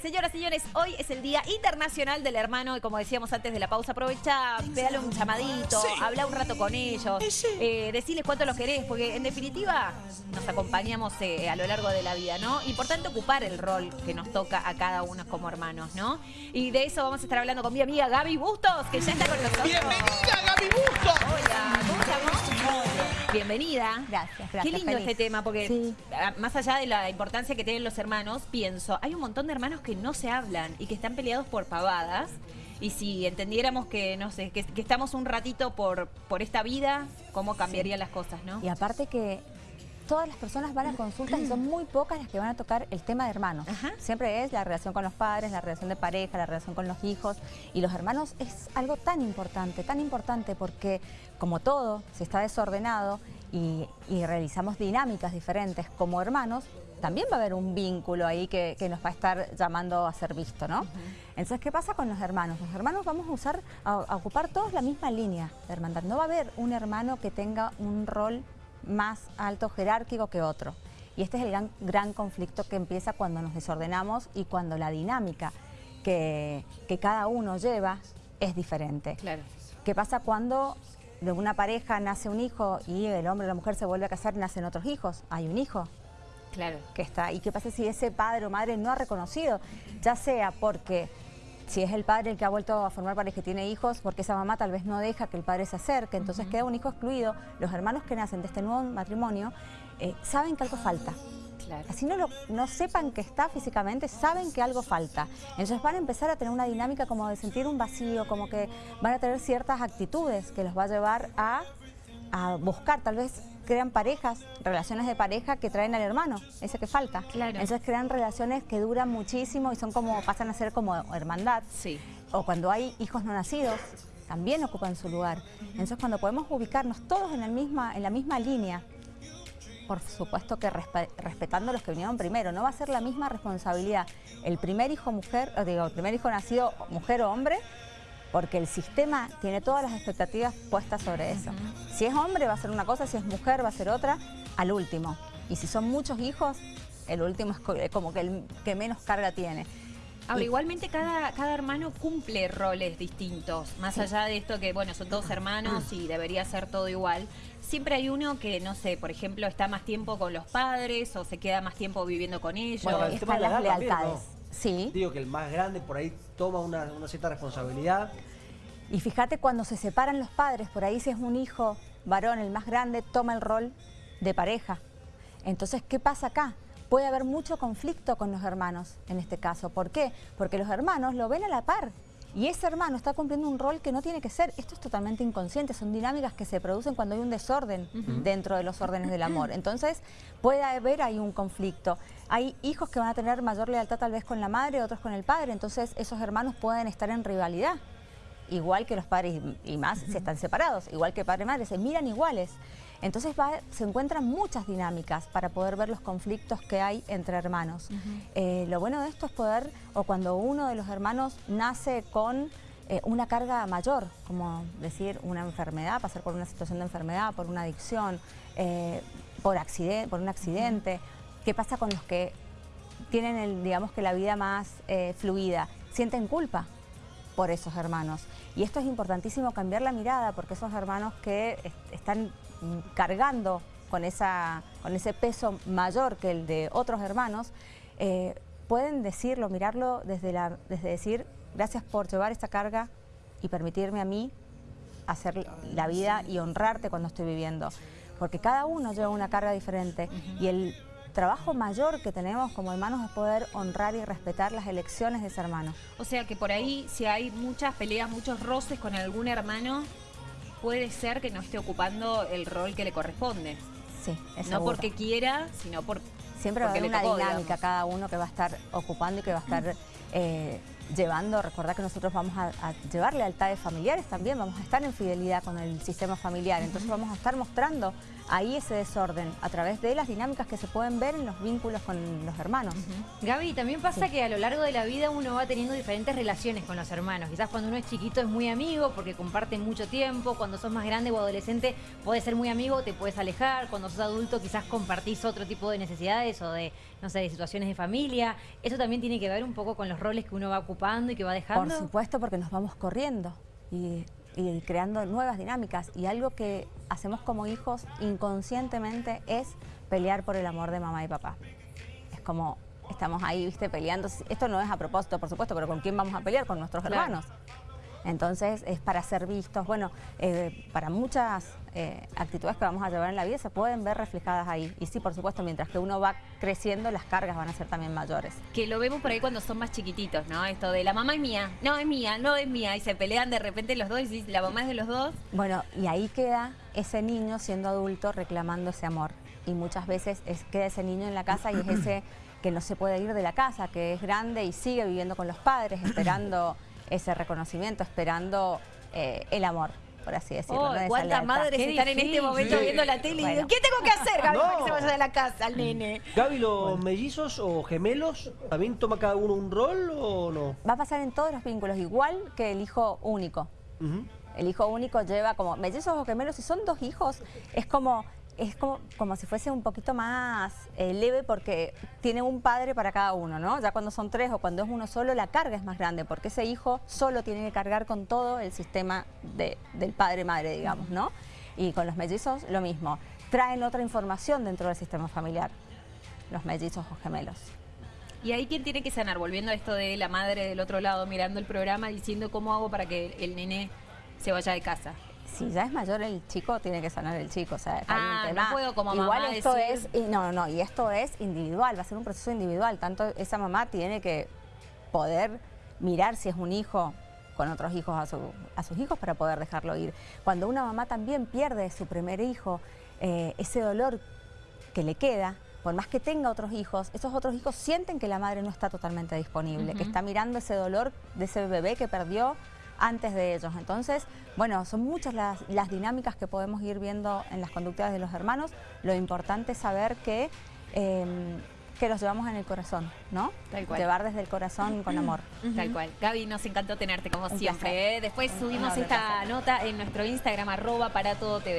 señoras y señores, hoy es el Día Internacional del Hermano y como decíamos antes de la pausa, aprovecha, pegale un llamadito, habla un rato con ellos, eh, decirles cuánto los querés, porque en definitiva nos acompañamos eh, a lo largo de la vida, ¿no? Importante ocupar el rol que nos toca a cada uno como hermanos, ¿no? Y de eso vamos a estar hablando con mi amiga Gaby Bustos, que ya está con nosotros. ¡Bienvenida, Gaby Bustos! Hola, ¿cómo estamos? Bienvenida. Gracias, gracias. Qué lindo feliz. este tema, porque Sí. más allá de la importancia que tienen los hermanos, pienso, hay un montón de hermanos que no se hablan y que están peleados por pavadas. Y si entendiéramos que, no sé, que, que estamos un ratito por, por esta vida, ¿cómo cambiarían las cosas, no? Y aparte que todas las personas van a consultas y son muy pocas las que van a tocar el tema de hermanos. Ajá. Siempre es la relación con los padres, la relación de pareja, la relación con los hijos. Y los hermanos es algo tan importante, tan importante porque como todo, si está desordenado y, y realizamos dinámicas diferentes como hermanos, también va a haber un vínculo ahí que, que nos va a estar llamando a ser visto, ¿no? Entonces, ¿qué pasa con los hermanos? Los hermanos vamos a usar, a, a ocupar todos la misma línea de hermandad. No va a haber un hermano que tenga un rol más alto jerárquico que otro. Y este es el gran, gran conflicto que empieza cuando nos desordenamos y cuando la dinámica que, que cada uno lleva es diferente. Claro. ¿Qué pasa cuando de una pareja nace un hijo y el hombre o la mujer se vuelve a casar y nacen otros hijos? Hay un hijo Claro. que está. ¿Y qué pasa si ese padre o madre no ha reconocido? Ya sea porque si es el padre el que ha vuelto a formar pareja y tiene hijos, porque esa mamá tal vez no deja que el padre se acerque, entonces queda un hijo excluido. Los hermanos que nacen de este nuevo matrimonio eh, saben que algo falta. Claro. Así no, lo, no sepan que está físicamente, saben que algo falta. Entonces van a empezar a tener una dinámica como de sentir un vacío, como que van a tener ciertas actitudes que los va a llevar a, a buscar, tal vez crean parejas, relaciones de pareja que traen al hermano, ese que falta. Claro. Entonces crean relaciones que duran muchísimo y son como, pasan a ser como hermandad. Sí. O cuando hay hijos no nacidos, también ocupan su lugar. Entonces cuando podemos ubicarnos todos en, el misma, en la misma línea, por supuesto que respe- respetando a los que vinieron primero, no va a ser la misma responsabilidad el primer hijo mujer, o digo, el primer hijo nacido mujer o hombre, porque el sistema tiene todas las expectativas puestas sobre eso. Si es hombre va a ser una cosa, si es mujer va a ser otra, al último. Y si son muchos hijos, el último es co- como que el que menos carga tiene. Ahora, igualmente cada, cada hermano cumple roles distintos. Más allá de esto que, bueno, son todos hermanos y debería ser todo igual. Siempre hay uno que, no sé, por ejemplo, está más tiempo con los padres o se queda más tiempo viviendo con ellos. Bueno, el tema están de la las lealtades. Sí. Digo que el más grande por ahí toma una, una cierta responsabilidad. Y fíjate cuando se separan los padres, por ahí si es un hijo varón, el más grande, toma el rol de pareja. Entonces, ¿qué pasa acá? Puede haber mucho conflicto con los hermanos en este caso. ¿Por qué? Porque los hermanos lo ven a la par. Y ese hermano está cumpliendo un rol que no tiene que ser. Esto es totalmente inconsciente, son dinámicas que se producen cuando hay un desorden dentro de los órdenes del amor. Entonces puede haber ahí un conflicto. Hay hijos que van a tener mayor lealtad tal vez con la madre, otros con el padre. Entonces esos hermanos pueden estar en rivalidad igual que los padres y más si están separados, igual que padre y madre, se miran iguales. Entonces va- se encuentran muchas dinámicas para poder ver los conflictos que hay entre hermanos. Eh, lo bueno de esto es poder, o cuando uno de los hermanos nace con eh, una carga mayor, como decir una enfermedad, pasar por una situación de enfermedad, por una adicción, eh, por, accidente, por un accidente. ¿Qué pasa con los que tienen, el, digamos que la vida más fluida? Sienten culpa por esos hermanos. Y esto es importantísimo cambiar la mirada porque esos hermanos que est- están cargando con, esa, con ese peso mayor que el de otros hermanos, eh, pueden decirlo, mirarlo desde, la, desde decir gracias por llevar esta carga y permitirme a mí hacer la vida y honrarte cuando estoy viviendo. Porque cada uno lleva una carga diferente y el trabajo mayor que tenemos como hermanos es poder honrar y respetar las elecciones de ese hermano. O sea que por ahí, si hay muchas peleas, muchos roces con algún hermano, puede ser que no esté ocupando el rol que le corresponde. Sí, es no seguro. porque quiera, sino por, Siempre va a porque haber le una tocó, dinámica digamos. cada uno que va a estar ocupando y que va a estar eh, llevando, recordar que nosotros vamos a, a, llevar lealtades familiares también, vamos a estar en fidelidad con el sistema familiar, entonces vamos a estar mostrando ahí ese desorden a través de las dinámicas que se pueden ver en los vínculos con los hermanos. Gaby, también pasa que a lo largo de la vida uno va teniendo diferentes relaciones con los hermanos. Quizás cuando uno es chiquito es muy amigo porque comparten mucho tiempo, cuando sos más grande o adolescente puedes ser muy amigo, te puedes alejar, cuando sos adulto quizás compartís otro tipo de necesidades o de, no sé, de situaciones de familia. Eso también tiene que ver un poco con los roles que uno va ocupando y que va dejando. Por supuesto, porque nos vamos corriendo y y creando nuevas dinámicas. Y algo que hacemos como hijos inconscientemente es pelear por el amor de mamá y papá. Es como estamos ahí, viste, peleando. Esto no es a propósito, por supuesto, pero ¿con quién vamos a pelear? Con nuestros hermanos. Entonces es para ser vistos. Bueno, eh, para muchas eh, actitudes que vamos a llevar en la vida se pueden ver reflejadas ahí. Y sí, por supuesto, mientras que uno va creciendo, las cargas van a ser también mayores. Que lo vemos por ahí cuando son más chiquititos, ¿no? Esto de la mamá es mía, no es mía, no es mía. Y se pelean de repente los dos y la mamá es de los dos. Bueno, y ahí queda ese niño siendo adulto reclamando ese amor. Y muchas veces es, queda ese niño en la casa y es ese que no se puede ir de la casa, que es grande y sigue viviendo con los padres, esperando ese reconocimiento, esperando eh, el amor por así decirlo. Oh, ¿Cuántas madres están en este momento viendo la tele y dicen, ¿qué tengo que hacer, Gaby, para que se vaya de la casa al nene? Gaby, ¿los mellizos o gemelos también toma cada uno un rol o no? Va a pasar en todos los vínculos, igual que el hijo único. El hijo único lleva como mellizos o gemelos, si son dos hijos, es como es como, como si fuese un poquito más eh, leve porque tiene un padre para cada uno, ¿no? Ya cuando son tres o cuando es uno solo, la carga es más grande porque ese hijo solo tiene que cargar con todo el sistema del padre-madre, digamos, ¿no? Y con los mellizos lo mismo. Traen otra información dentro del sistema familiar, los mellizos o gemelos. ¿Y ahí quién tiene que sanar? Volviendo a esto de la madre del otro lado mirando el programa diciendo cómo hago para que el nene se vaya de casa si ya es mayor el chico, tiene que sanar el chico. O sea, ah, no puedo como Igual esto es, y no, no, y esto es individual, va a ser un proceso individual. Tanto esa mamá tiene que poder mirar si es un hijo con otros hijos a, a sus hijos para poder dejarlo ir. Cuando una mamá también pierde su primer hijo, eh, ese dolor que le queda, por más que tenga otros hijos, esos otros hijos sienten que la madre no está totalmente disponible, que está mirando ese dolor de ese bebé que perdió antes de ellos. Entonces, bueno, son muchas las, dinámicas que podemos ir viendo en las conductas de los hermanos. Lo importante es saber que... Em, que los llevamos en el corazón, ¿no? Tal cual. Llevar desde el corazón con amor. Tal cual. Gaby, nos encantó tenerte como siempre. ¿eh? Después subimos esta nota en nuestro Instagram, arroba para todo TV.